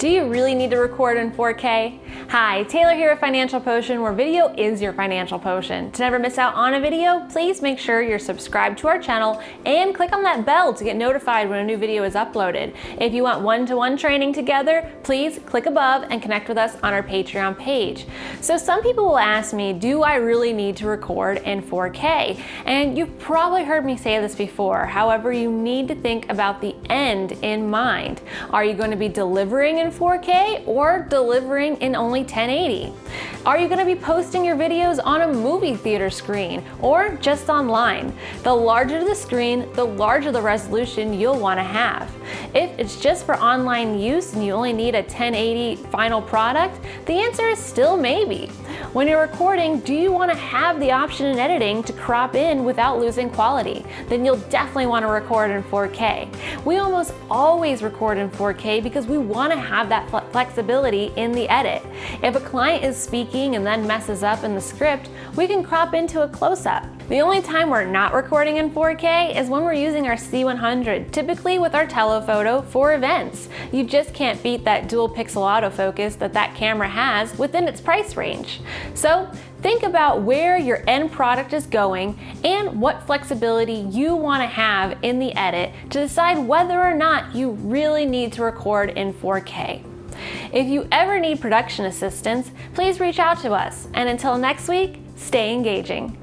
Do you really need to record in 4K? Hi, Taylor here at Financial Potion, where video is your financial potion. To never miss out on a video, please make sure you're subscribed to our channel and click on that bell to get notified when a new video is uploaded. If you want one-to-one -one training together, please click above and connect with us on our Patreon page. So some people will ask me, do I really need to record in 4K? And you've probably heard me say this before. However, you need to think about the end in mind. Are you going to be delivering in 4K or delivering in only 1080? Are you going to be posting your videos on a movie theater screen or just online? The larger the screen, the larger the resolution you'll want to have. If it's just for online use and you only need a 1080 final product, the answer is still maybe. When you're recording, do you want to have the option in editing to crop in without losing quality? Then you'll definitely want to record in 4K. We almost always record in 4K because we want to have that flexibility in the edit. If a client is speaking and then messes up in the script, we can crop into a close-up. The only time we're not recording in 4K is when we're using our C100, typically with our telephoto for events. You just can't beat that dual pixel autofocus that that camera has within its price range. So think about where your end product is going and what flexibility you want to have in the edit to decide whether or not you really need to record in 4K. If you ever need production assistance, please reach out to us. And until next week, stay engaging.